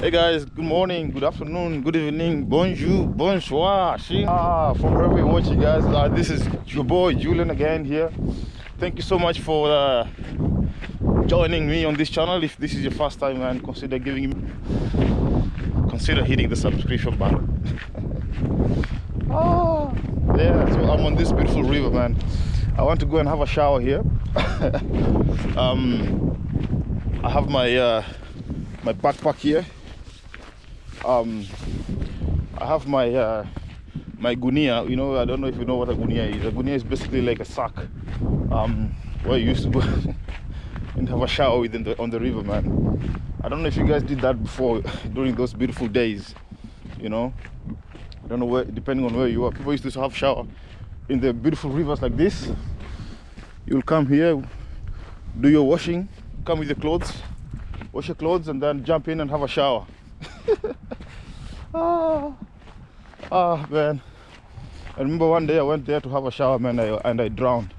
Hey guys, good morning, good afternoon, good evening, bonjour, bonsoir. Ah, from wherever you're watching, guys. Uh, this is your boy Julian again here. Thank you so much for uh, joining me on this channel. If this is your first time, man, consider giving me, consider hitting the subscription button. ah, yeah. So I'm on this beautiful river, man. I want to go and have a shower here. um, I have my uh, my backpack here. Um, I have my uh, my gunia. You know, I don't know if you know what a gunia is. A gunia is basically like a sack um, where you used to go and have a shower within the on the river, man. I don't know if you guys did that before during those beautiful days. You know, I don't know where, depending on where you are. People used to have shower in the beautiful rivers like this. You'll come here, do your washing, come with your clothes, wash your clothes, and then jump in and have a shower. ah, ah, man. I remember one day I went there to have a shower, man, and I drowned.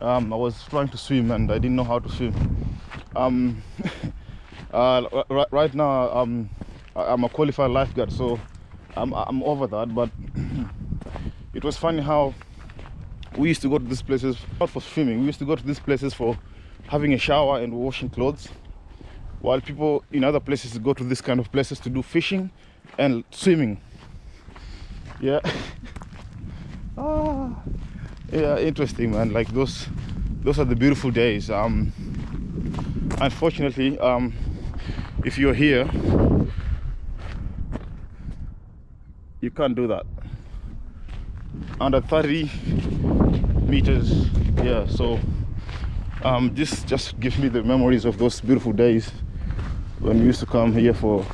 Um, I was trying to swim and I didn't know how to swim. Um, uh, right now, um, I'm a qualified lifeguard, so I'm, I'm over that. But it was funny how we used to go to these places not for swimming. We used to go to these places for having a shower and washing clothes while people in other places go to this kind of places to do fishing and swimming. Yeah. Ah. Yeah interesting man. Like those those are the beautiful days. Um unfortunately um if you're here you can't do that. Under 30 meters yeah so um this just gives me the memories of those beautiful days when we used to come here for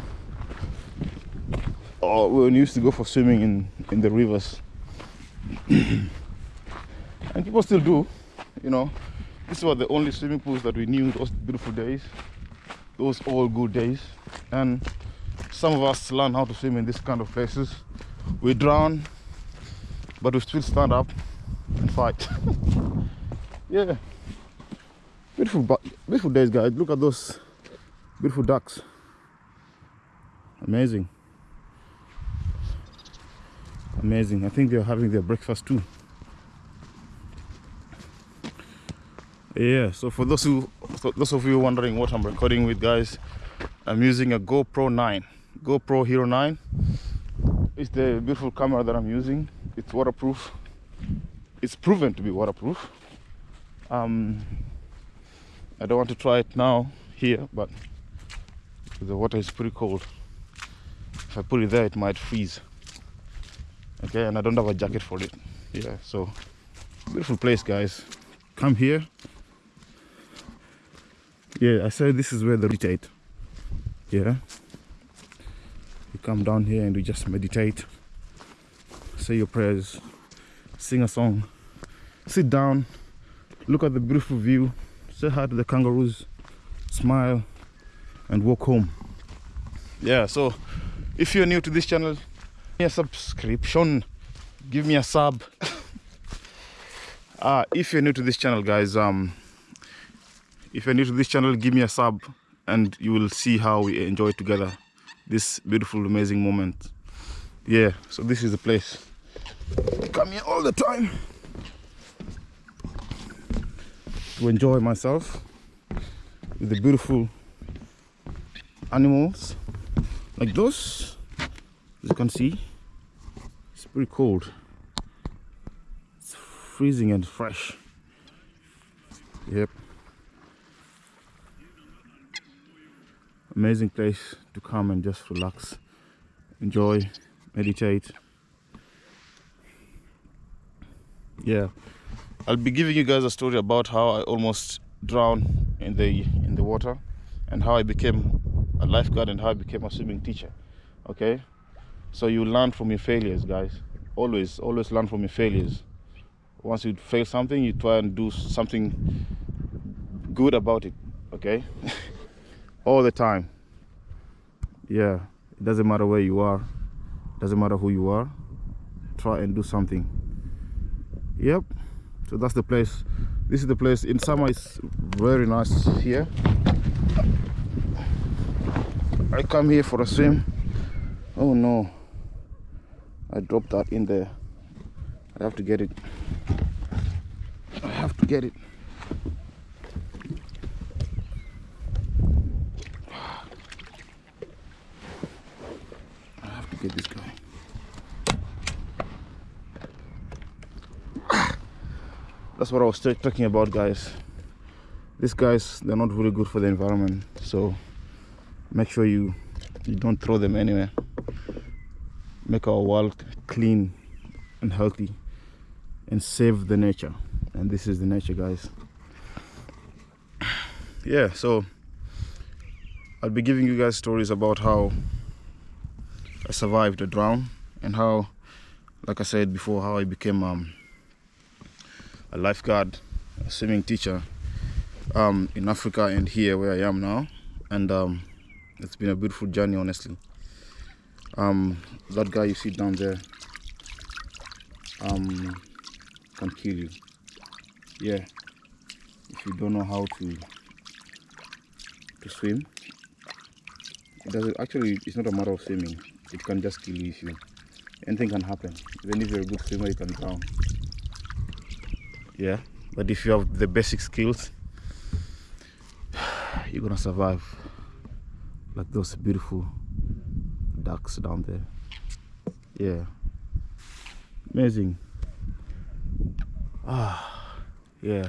or when we used to go for swimming in in the rivers. And people still do you know. This was the only swimming pools that we knew those beautiful days those all good days. And some of us learn how to swim in this kind of places. We drown but we still stand up and fight. Yeah. Beautiful beautiful days guys. Look at those beautiful ducks. Amazing. Amazing. I think they're having their breakfast too. Yeah so for those who for those of you wondering what i'm recording with guys i'm using a gopro 9 gopro hero 9 it's the beautiful camera that i'm using. It's waterproof. It's proven to be waterproof. Um i don't want to try it now here but the water is pretty cold. If I put it there it might freeze. Okay and I don't have a jacket for it. Yeah so beautiful place guys. Come here. Yeah I said this is where the meditate yeah. You come down here and you just meditate. Say your prayers. Sing a song. Sit down. Look at the beautiful view. Say hi to the kangaroos. Smile and walk home. Yeah so if you're new to this channel give me a subscription. Give me a sub. Uh if you're new to this channel guys um if you're new to this channel give me a sub and you will see how we enjoy together this beautiful amazing moment. Yeah so this is the place. I come here all the time to enjoy myself with the beautiful animals like those. As you can see it's pretty cold. It's freezing and fresh. Yep. Amazing place to come and just relax enjoy meditate. Yeah. I'll be giving you guys a story about how i almost drowned in the in the water and how i became a lifeguard and how I became a swimming teacher. Okay, so you learn from your failures, guys. Always, always learn from your failures. Once you fail something, you try and do something good about it. Okay, all the time. Yeah, it doesn't matter where you are, doesn't matter who you are. Try and do something. Yep. So that's the place. This is the place. In summer, it's very nice here I come here for a swim. Oh no. I dropped that in there. I have to get it. I have to get it. I have to get this guy. That's what I was talking about guys. These guys they're not really good for the environment so make sure you you don't throw them anywhere. Make our world clean and healthy and save the nature. And this is the nature guys. Yeah so I'll be giving you guys stories about how I survived a drown and how like I said before how I became um, a lifeguard a swimming teacher um, in Africa and here where I am now. And um, it's been a beautiful journey honestly. Um, that guy you see down there um, can kill you. Yeah. If you don't know how to to swim it doesn't actually it's not a matter of swimming. It can just kill you if you anything can happen. Even if you're a good swimmer you can drown. Yeah. But if you have the basic skills you're gonna survive like those beautiful ducks down there. Yeah. Amazing. Ah yeah.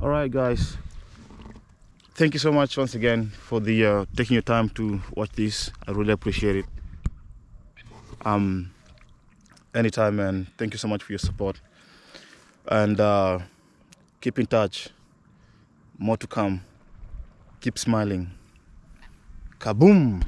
All right guys. Thank you so much once again for the uh, taking your time to watch this. I really appreciate it. Um anytime man. Thank you so much for your support. And uh keep in touch. More to come keep smiling. Kaboom